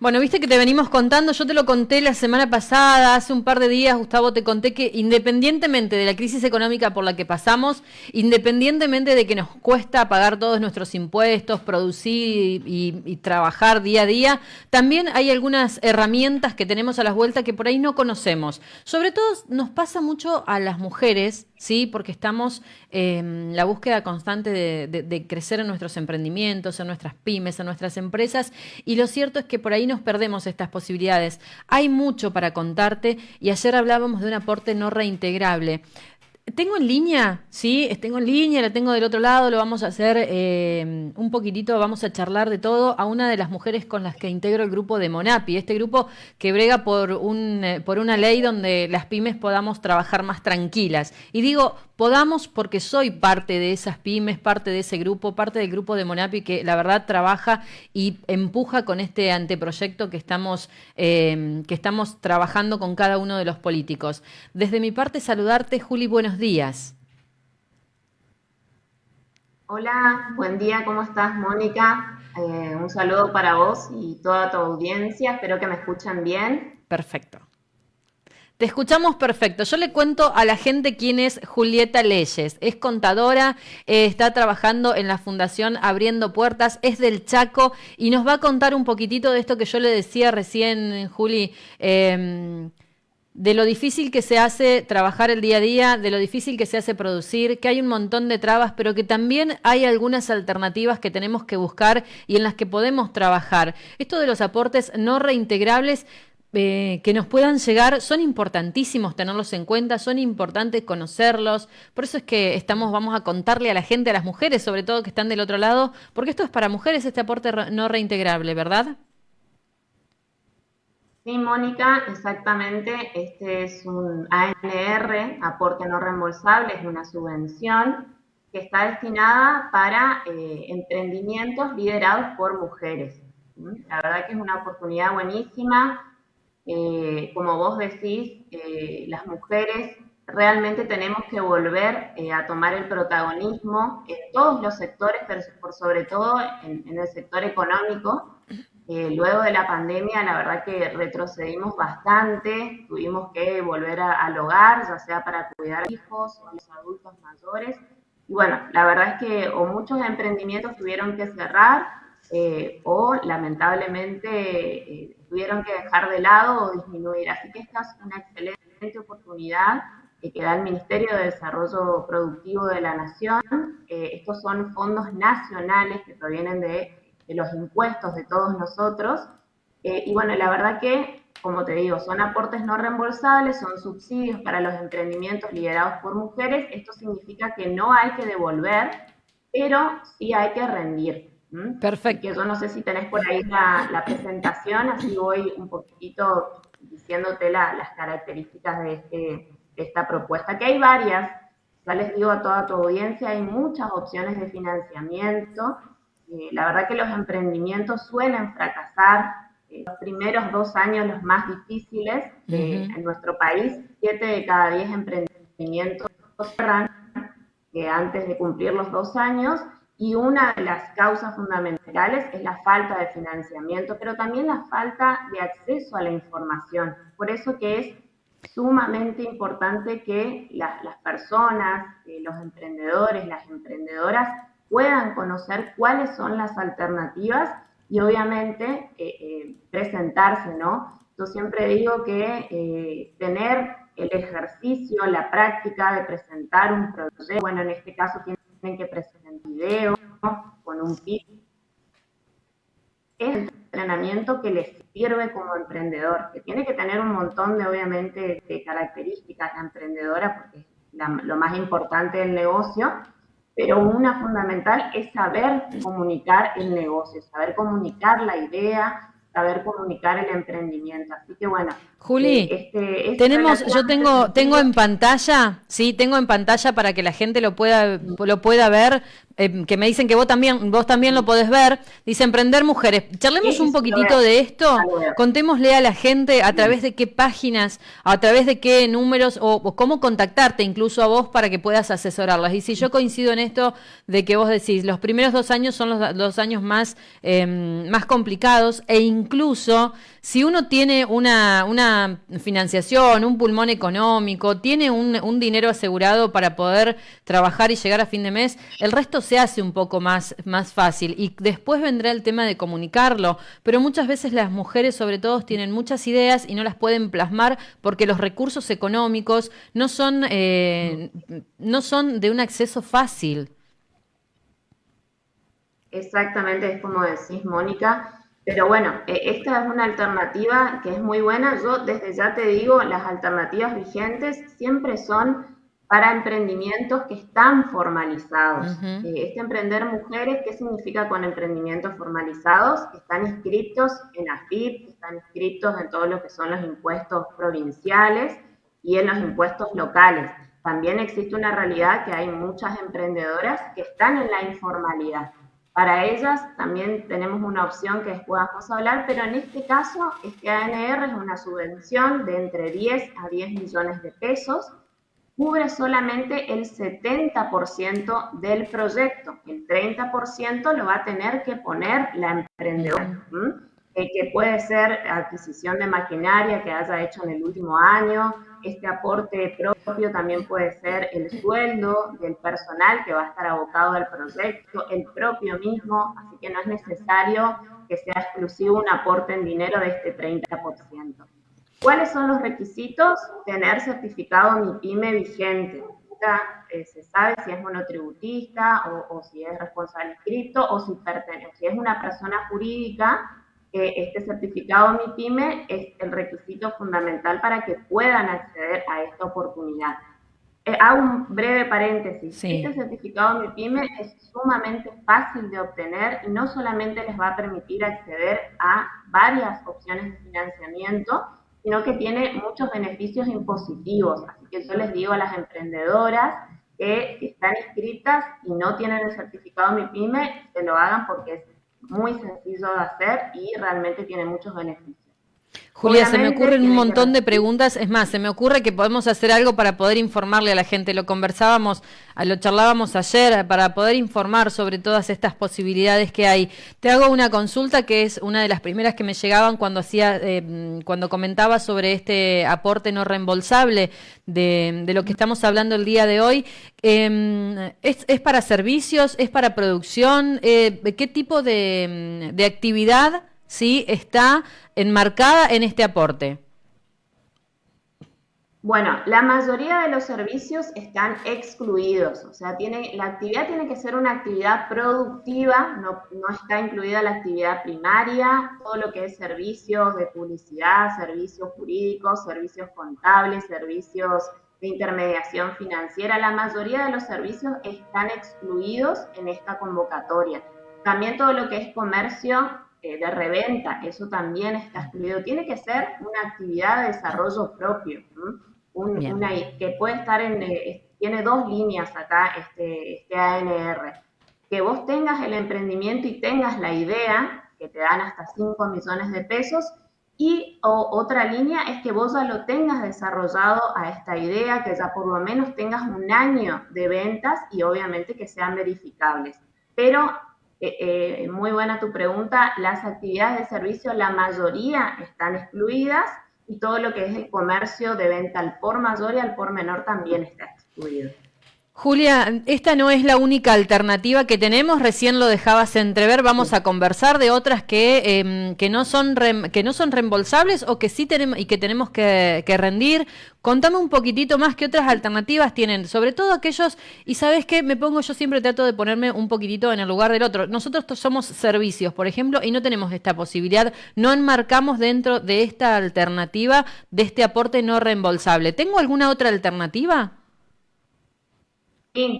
Bueno, viste que te venimos contando, yo te lo conté la semana pasada, hace un par de días, Gustavo, te conté que independientemente de la crisis económica por la que pasamos, independientemente de que nos cuesta pagar todos nuestros impuestos, producir y, trabajar día a día, también hay algunas herramientas que tenemos a las vueltas que por ahí no conocemos. Sobre todo nos pasa mucho a las mujeres ¿sí? Porque estamos en la búsqueda constante de, crecer en nuestros emprendimientos, en nuestras pymes, en nuestras empresas, y lo cierto es que por ahí nos perdemos estas posibilidades. Hay mucho para contarte y ayer hablábamos de un aporte no reintegrable. Tengo en línea, sí, tengo en línea, la tengo del otro lado, lo vamos a hacer eh, un poquitito, vamos a charlar de todo a una de las mujeres con las que integro el grupo de Monapi, este grupo que brega eh, por una ley donde las pymes podamos trabajar más tranquilas. Y digo, podamos porque soy parte de esas pymes, parte de ese grupo, parte del grupo de Monapi que la verdad trabaja y empuja con este anteproyecto que estamos, eh, que estamos trabajando con cada uno de los políticos. Desde mi parte, saludarte, Juli, buenos días. Hola, buen día, ¿cómo estás, Mónica? Eh, un saludo para vos y toda tu audiencia, espero que me escuchen bien. Perfecto. Te escuchamos perfecto. Yo le cuento a la gente quién es Julieta Leyes. Es contadora, eh, está trabajando en la Fundación Abriendo Puertas, es del Chaco y nos va a contar un poquitito de esto que yo le decía recién, Juli. Em, de lo difícil que se hace trabajar el día a día, de lo difícil que se hace producir, que hay un montón de trabas, pero que también hay algunas alternativas que tenemos que buscar y en las que podemos trabajar. Esto de los aportes no reintegrables eh, que nos puedan llegar son importantísimos tenerlos en cuenta, son importantes conocerlos. Por eso es que estamos, vamos a contarle a la gente, a las mujeres sobre todo que están del otro lado, porque esto es para mujeres este aporte no reintegrable, ¿verdad? Sí, Mónica, exactamente. Este es un ANR, aporte no reembolsable, es una subvención que está destinada para eh, emprendimientos liderados por mujeres. La verdad que es una oportunidad buenísima eh, como vos decís, eh, las mujeres realmente tenemos que volver a tomar el protagonismo en todos los sectores, pero sobre todo en, el sector económico. Luego de la pandemia, la verdad que retrocedimos bastante, tuvimos que volver al hogar, ya sea para cuidar a hijos o a los adultos mayores. Y bueno, la verdad es que o muchos emprendimientos tuvieron que cerrar o lamentablemente tuvieron que dejar de lado o disminuir. Así que esta es una excelente oportunidad que da el Ministerio de Desarrollo Productivo de la Nación. Eh, estos son fondos nacionales que provienen de, los impuestos de todos nosotros. Eh, y bueno, la verdad que, como te digo, son aportes no reembolsables, son subsidios para los emprendimientos liderados por mujeres. Esto significa que no hay que devolver, pero sí hay que rendir. Perfecto. Que yo no sé si tenés por ahí la, presentación, así voy un poquito diciéndote las características este, de, esta propuesta, que hay varias, ya les digo a toda tu audiencia, hay muchas opciones de financiamiento. Eh, la verdad que los emprendimientos suelen fracasar eh, los primeros dos años los más difíciles eh, en nuestro país. Siete de cada diez emprendimientos cerran antes de cumplir los dos años y una de las causas fundamentales es la falta de financiamiento, pero también la falta de acceso a la información. Por eso que es sumamente importante que las personas, eh, los emprendedores, las emprendedoras puedan conocer cuáles son las alternativas y obviamente eh, eh, presentarse, ¿no? Yo siempre digo que tener el ejercicio, la práctica de presentar un proyecto, bueno, en este caso tienen que presentar video, con un kit. Es el entrenamiento que les sirve como emprendedor, que tiene que tener un montón de, obviamente, características de emprendedora, porque es lo más importante del negocio, pero una fundamental es saber comunicar el negocio, saber comunicar la idea, saber comunicar el emprendimiento. Así que bueno, Juli, eh, este, tenemos, yo tengo, tengo en pantalla, sí, tengo en pantalla para que la gente lo pueda, lo pueda ver, eh, que me dicen que vos también, vos también lo podés ver. Dice Emprender Mujeres. Charlemos un poquitito de esto. Contémosle a la gente a través de qué páginas, a través de qué números o, cómo contactarte incluso a vos para que puedas asesorarlas. Y si yo coincido en esto de que vos decís, los primeros dos años son los dos años más, em, más complicados e incluso si uno tiene una, una financiación, un pulmón económico, tiene un, dinero asegurado para poder trabajar y llegar a fin de mes, el resto se hace un poco más, más fácil y después vendrá el tema de comunicarlo, pero muchas veces las mujeres sobre todo tienen muchas ideas y no las pueden plasmar porque los recursos económicos no son, eh, no son de un acceso fácil. Exactamente, es como decís, Mónica. Pero bueno, e, esta es una alternativa que es muy buena. Yo desde ya te digo, las alternativas vigentes siempre son para emprendimientos que están formalizados. Eh, este emprender mujeres, ¿qué significa con emprendimientos formalizados? están inscritos en AFIP, están inscritos en todo lo que son los impuestos provinciales y en los impuestos locales. También existe una realidad que hay muchas emprendedoras que están en la informalidad. Para ellas también tenemos una opción que después vamos a hablar, pero en este caso este ANR es una subvención de entre 10 a 10 millones de pesos cubre solamente el 70% del proyecto. El 30% lo va a tener que poner la emprendedora, eh, que puede ser adquisición de maquinaria que haya hecho en el último año. Este aporte propio también puede ser el sueldo del personal que va a estar abocado al proyecto, el propio mismo, así que no es necesario que sea exclusivo un aporte en dinero de este 30%. ¿Cuáles son los requisitos? Tener certificado MIPYME vigente. Eh, se sabe si es monotributista o, si es responsable inscrito o si pertenece, si es una persona jurídica, este certificado MIPYME es el requisito fundamental para que puedan acceder a esta oportunidad. Eh, hago un breve paréntesis. Este certificado MIPYME es sumamente fácil de obtener y no solamente les va a permitir acceder a varias opciones de financiamiento, sino que tiene muchos beneficios impositivos. Así que yo les digo a las emprendedoras que están inscritas y no tienen el certificado MIPYME, que lo hagan porque es muy sencillo de hacer y realmente tiene muchos beneficios. Julia, se me ocurren un montón de preguntas. Es más, se me ocurre que podemos hacer algo para poder informarle a la gente. Lo conversábamos, lo charlábamos ayer para poder informar sobre todas estas posibilidades que hay. Te hago una consulta que es una de las primeras que me llegaban cuando hacía, eh, cuando comentaba sobre este aporte no reembolsable de, lo que estamos hablando el día de hoy. Em, ¿es, para servicios? ¿Es para producción? Eh, ¿Qué tipo de, de actividad? ¿Sí? está enmarcada en este aporte? Bueno, la mayoría de los servicios están excluidos, o sea, tiene, la actividad tiene que ser una actividad productiva, no, no, está incluida la actividad primaria, todo lo que es servicios de publicidad, servicios jurídicos, servicios contables, servicios de intermediación financiera, la mayoría de los servicios están excluidos en esta convocatoria. También todo lo que es comercio eh, de reventa, eso también está excluido. Tiene que ser una actividad de desarrollo propio, una, que puede estar en, eh, tiene dos líneas acá este, este ANR. Que vos tengas el emprendimiento y tengas la idea, que te dan hasta 5 millones de pesos, y otra línea es que vos ya lo tengas desarrollado a esta idea, que ya por lo menos tengas un año de ventas y obviamente que sean verificables. Pero eh, eh, muy buena tu pregunta. Las actividades de servicio, la mayoría están excluidas y todo lo que es el comercio de venta al por mayor y al por menor también está excluido. Julia, esta no es la única alternativa que tenemos, recién lo dejabas entrever, vamos a conversar de otras que, em, que, no son que no son reembolsables o que sí tenemos y que tenemos que, rendir. Contame un poquitito más qué otras alternativas tienen, sobre todo aquellos, y sabes qué, me pongo, yo siempre trato de ponerme un poquitito en el lugar del otro. Nosotros somos servicios, por ejemplo, y no tenemos esta posibilidad, no enmarcamos dentro de esta alternativa, de este aporte no reembolsable. ¿Tengo alguna otra alternativa?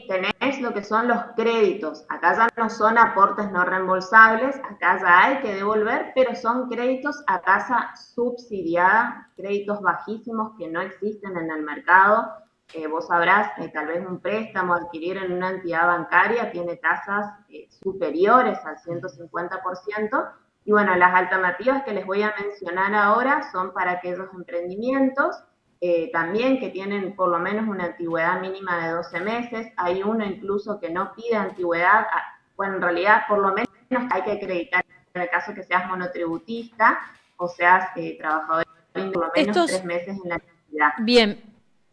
Tenés lo que son los créditos. Acá ya no son aportes no reembolsables, acá ya hay que devolver, pero son créditos a tasa subsidiada, créditos bajísimos que no existen en el mercado. Eh, vos sabrás, que tal vez un préstamo adquirir en una entidad bancaria tiene tasas eh, superiores al 150%. Y bueno, las alternativas que les voy a mencionar ahora son para aquellos emprendimientos eh, también que tienen por lo menos una antigüedad mínima de 12 meses. Hay uno incluso que no pide antigüedad. Ah, bueno, en realidad por lo menos hay que acreditar en el caso que seas monotributista o seas eh, trabajador por lo menos tres meses en la actividad. Bien,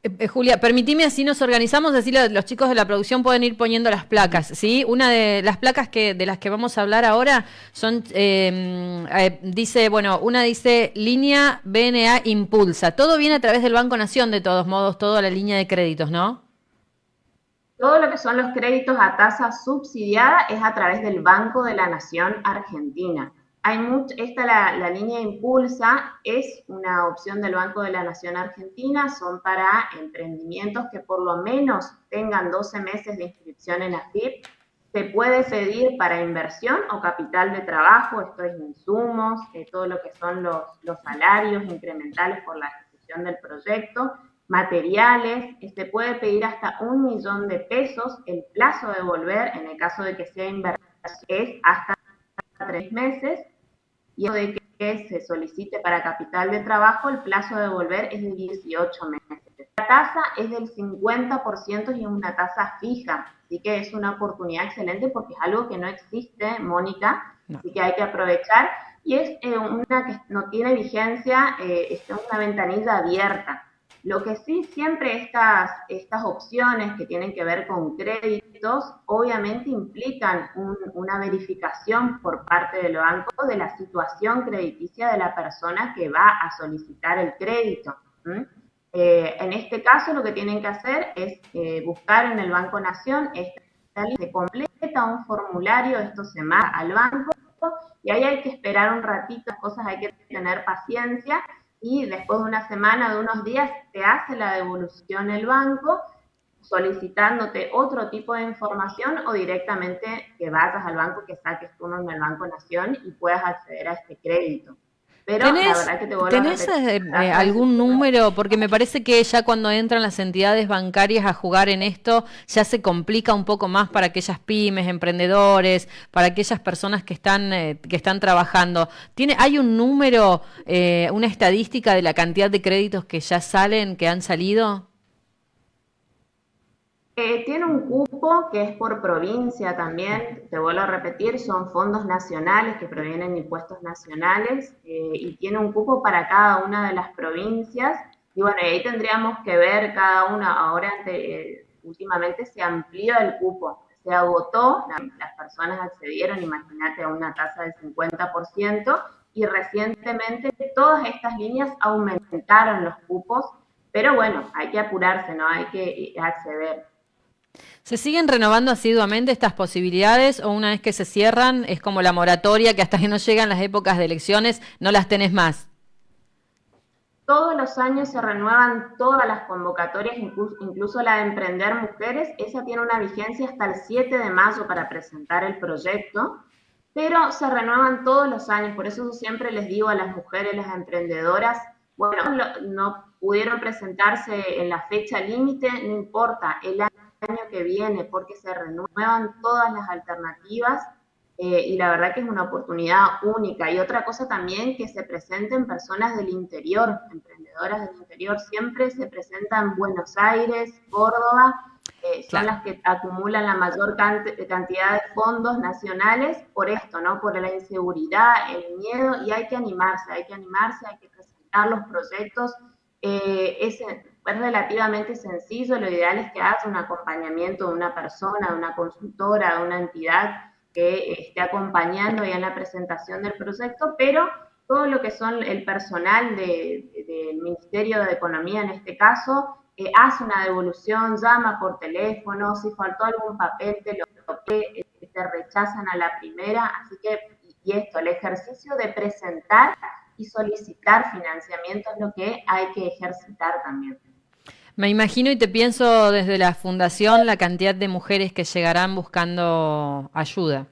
eh, eh, Julia, permitime así nos organizamos, así los chicos de la producción pueden ir poniendo las placas, ¿sí? Una de las placas que de las que vamos a hablar ahora son, em, eh, dice, bueno, una dice línea BNA Impulsa. Todo viene a través del Banco Nación, de todos modos, toda la línea de créditos, ¿no? Todo lo que son los créditos a tasa subsidiada es a través del Banco de la Nación Argentina. Hay esta la, la, línea Impulsa es una opción del Banco de la Nación Argentina, son para emprendimientos que por lo menos tengan 12 meses de inscripción en AFIP. Se puede pedir para inversión o capital de trabajo, esto es insumos, eh, todo lo que son los, los salarios incrementales por la ejecución del proyecto, materiales, se este, puede pedir hasta un millón de pesos, el plazo de volver, en el caso de que sea inversión, es hasta tres meses y de que se solicite para capital de trabajo, el plazo de devolver es de 18 meses. La tasa es del 50% y es una tasa fija, así que es una oportunidad excelente porque es algo que no existe, Mónica, así que hay que aprovechar. Y es eh, una que no tiene vigencia, eh, es una ventanilla abierta. Lo que sí, siempre estas, estas opciones que tienen que ver con créditos, obviamente implican una verificación por parte del banco de la situación crediticia de la persona que va a solicitar el crédito. Eh, en este caso, lo que tienen que hacer es eh, buscar en el Banco Nación, se completa un formulario, esto se manda al banco y ahí hay que esperar un ratito, cosas hay que tener paciencia y después de una semana, de unos días, te hace la devolución el banco solicitándote otro tipo de información o directamente que vayas al banco, que saques tu nombre en el Banco Nación y puedas acceder a este crédito. Pero la verdad que te ¿tenés eh, eh, algún número? Porque me parece que ya cuando entran las entidades bancarias a jugar en esto, ya se complica un poco más para aquellas pymes, emprendedores, para aquellas personas que están, eh, que están trabajando. ¿Tiene, ¿Hay un número, una estadística de la cantidad de créditos que ya salen, que han salido? Eh, tiene un cupo que es por provincia también, te vuelvo a repetir, son fondos nacionales que provienen de impuestos nacionales eh, y tiene un cupo para cada una de las provincias. Y bueno, ahí tendríamos que ver cada una, ahora eh, últimamente se amplió el cupo, se agotó, las personas accedieron, imagínate, a una tasa del 50% y recientemente todas estas líneas aumentaron los cupos, pero bueno, hay que apurarse, ¿no? Hay que acceder. ¿Se siguen renovando asiduamente estas posibilidades o una vez que se cierran es como la moratoria que hasta que no llegan las épocas de elecciones no las tenés más? Todos los años se renuevan todas las convocatorias, incluso, la de Emprender Mujeres. Esa tiene una vigencia hasta el 7 de mayo para presentar el proyecto, pero se renuevan todos los años. Por eso siempre les digo a las mujeres, las emprendedoras, bueno, no pudieron presentarse en la fecha límite, no importa, el año año que viene porque se renuevan todas las alternativas eh, y la verdad que es una oportunidad única. Y otra cosa también que se presenten personas del interior, emprendedoras del interior, siempre se presentan Buenos Aires, Córdoba, eh, son las que acumulan la mayor cantidad de fondos nacionales por esto, ¿no? Por la inseguridad, el miedo, y hay que animarse, hay que animarse, hay que presentar los proyectos. Eh, es relativamente sencillo, lo ideal es que hagas un acompañamiento de una persona, de una consultora, de una entidad que esté acompañando ya en la presentación del proyecto, pero todo lo que son el personal del Ministerio de Economía en este caso, eh, hace una devolución, llama por teléfono, si faltó algún papel te lo te rechazan a la primera, así que, y esto, el ejercicio de presentar y solicitar financiamiento es lo que hay que ejercitar también. Me imagino y te pienso desde la fundación la cantidad de mujeres que llegarán buscando ayuda.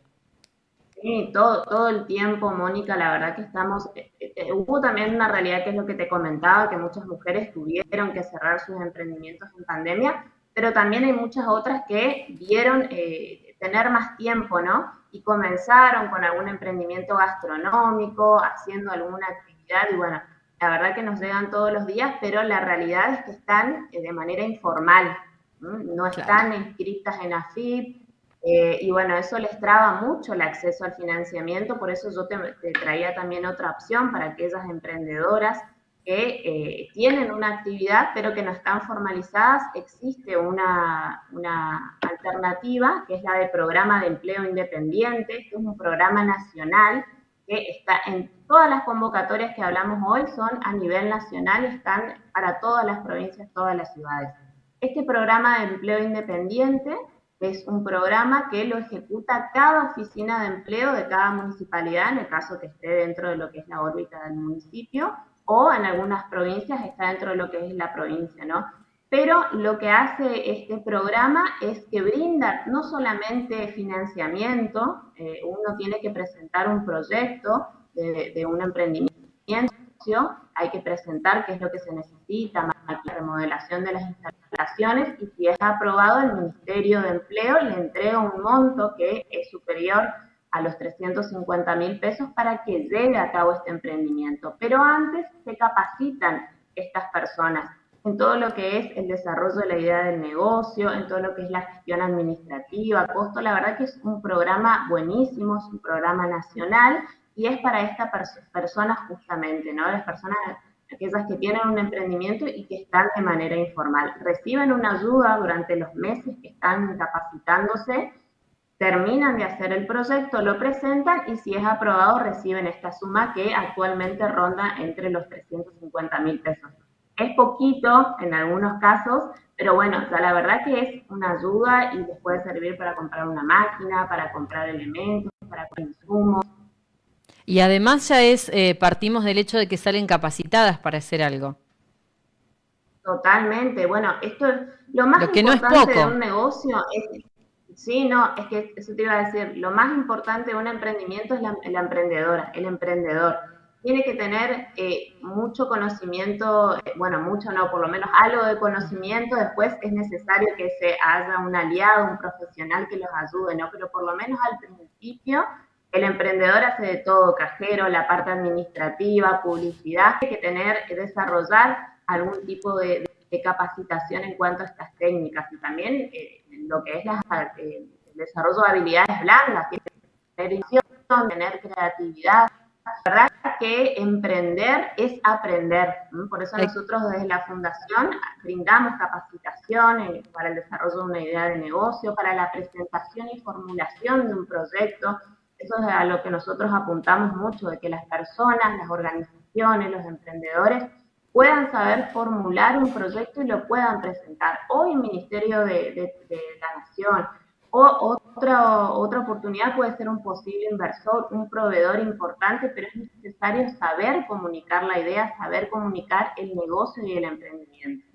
Sí, todo, todo el tiempo, Mónica, la verdad que estamos, eh, eh, hubo también una realidad que es lo que te comentaba, que muchas mujeres tuvieron que cerrar sus emprendimientos en pandemia, pero también hay muchas otras que vieron eh, tener más tiempo, ¿no? Y comenzaron con algún emprendimiento gastronómico, haciendo alguna actividad y bueno, la verdad que nos llegan todos los días, pero la realidad es que están de manera informal, no están inscritas en AFIP, eh, y bueno, eso les traba mucho el acceso al financiamiento, por eso yo te, traía también otra opción para aquellas emprendedoras que eh, tienen una actividad pero que no están formalizadas. Existe una, una, alternativa que es la de programa de empleo independiente, que es un programa nacional que está en todas las convocatorias que hablamos hoy, son a nivel nacional, están para todas las provincias, todas las ciudades. Este programa de empleo independiente es un programa que lo ejecuta cada oficina de empleo de cada municipalidad, en el caso que esté dentro de lo que es la órbita del municipio, o en algunas provincias está dentro de lo que es la provincia, ¿no? Pero lo que hace este programa es que brinda no solamente financiamiento, eh, uno tiene que presentar un proyecto de, de un emprendimiento, hay que presentar qué es lo que se necesita, la remodelación de las instalaciones y si es aprobado el Ministerio de Empleo le entrega un monto que es superior a los 350 mil pesos para que lleve a cabo este emprendimiento. Pero antes se capacitan estas personas en todo lo que es el desarrollo de la idea del negocio, en todo lo que es la gestión administrativa, costo. La verdad que es un programa buenísimo, es un programa nacional y es para estas personas justamente, ¿no? Las personas, aquellas que tienen un emprendimiento y que están de manera informal. Reciben una ayuda durante los meses que están capacitándose, terminan de hacer el proyecto, lo presentan y si es aprobado reciben esta suma que actualmente ronda entre los 350 mil pesos. Es poquito en algunos casos, pero bueno, o la verdad que es una ayuda y les puede servir para comprar una máquina, para comprar elementos, para comprar insumos, y además ya es, eh, partimos del hecho de que salen capacitadas para hacer algo. Totalmente. Bueno, esto es lo más importante de un negocio. Es, sí, no, es que eso te iba a decir. Lo más importante de un emprendimiento es la, emprendedora, el emprendedor. Tiene que tener eh, mucho conocimiento, eh, bueno, mucho no, por lo menos algo de conocimiento. Después es necesario que se haya un aliado, un profesional que los ayude, ¿no? Pero por lo menos al principio el emprendedor hace de todo, cajero, la parte administrativa, publicidad, hay que tener, desarrollar algún tipo de, capacitación en cuanto a estas técnicas y también eh, lo que es eh, el desarrollo de habilidades blandas, tener visión, tener creatividad. La verdad que emprender es aprender. Por eso nosotros desde la Fundación brindamos capacitación para el desarrollo de una idea de negocio, para la presentación y formulación de un proyecto, eso es a lo que nosotros apuntamos mucho, de que las personas, las organizaciones, los emprendedores puedan saber formular un proyecto y lo puedan presentar. Hoy el Ministerio de, la Nación o otra, otra oportunidad puede ser un posible inversor, un proveedor importante, pero es necesario saber comunicar la idea, saber comunicar el negocio y el emprendimiento.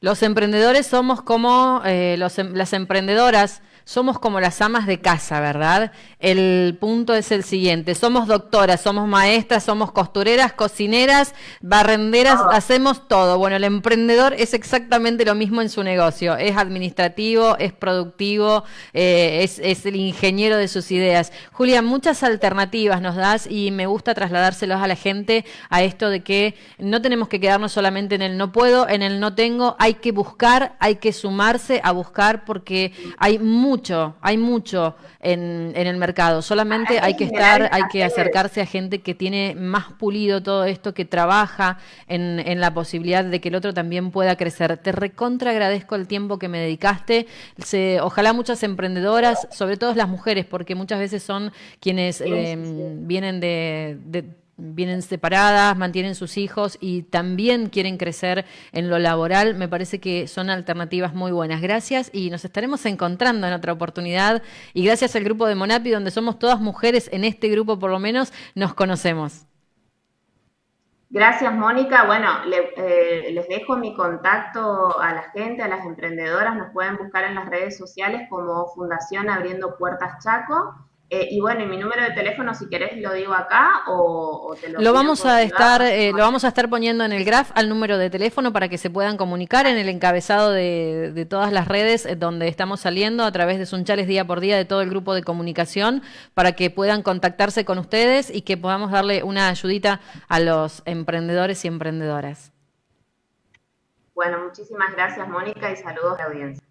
Los emprendedores somos como eh, los, em, las emprendedoras somos como las amas de casa, ¿verdad? El punto es el siguiente, somos doctoras, somos maestras, somos costureras, cocineras, barrenderas, hacemos todo. Bueno, el emprendedor es exactamente lo mismo en su negocio, es administrativo, es productivo, eh, es, es, el ingeniero de sus ideas. Julia, muchas alternativas nos das y me gusta trasladárselos a la gente a esto de que no tenemos que quedarnos solamente en el no puedo, en el no tengo, hay que buscar, hay que sumarse a buscar porque hay mucho hay mucho en, el mercado. Solamente hay que estar, hay que acercarse a gente que tiene más pulido todo esto, que trabaja en, la posibilidad de que el otro también pueda crecer. Te recontra agradezco el tiempo que me dedicaste. ojalá muchas emprendedoras, sobre todo las mujeres, porque muchas veces son quienes em, vienen de vienen separadas, mantienen sus hijos y también quieren crecer en lo laboral, me parece que son alternativas muy buenas. Gracias y nos estaremos encontrando en otra oportunidad y gracias al grupo de Monapi, donde somos todas mujeres, en este grupo por lo menos nos conocemos. Gracias, Mónica. Bueno, eh, les dejo mi contacto a la gente, a las emprendedoras. Nos pueden buscar en las redes sociales como Fundación Abriendo Puertas Chaco. Eh, y bueno, y mi número de teléfono, si querés, lo digo acá o, te lo lo vamos a estar eh, Lo vamos a estar poniendo en el graph al número de teléfono para que se puedan comunicar en el encabezado de, de todas las redes eh, donde estamos saliendo a través de Sunchales día por día de todo el grupo de comunicación para que puedan contactarse con ustedes y que podamos darle una ayudita a los emprendedores y emprendedoras. Bueno, muchísimas gracias, Mónica, y saludos a la audiencia.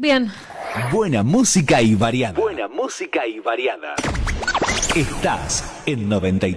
Bien. Buena música y variada. Buena música y variada. Estás en 93.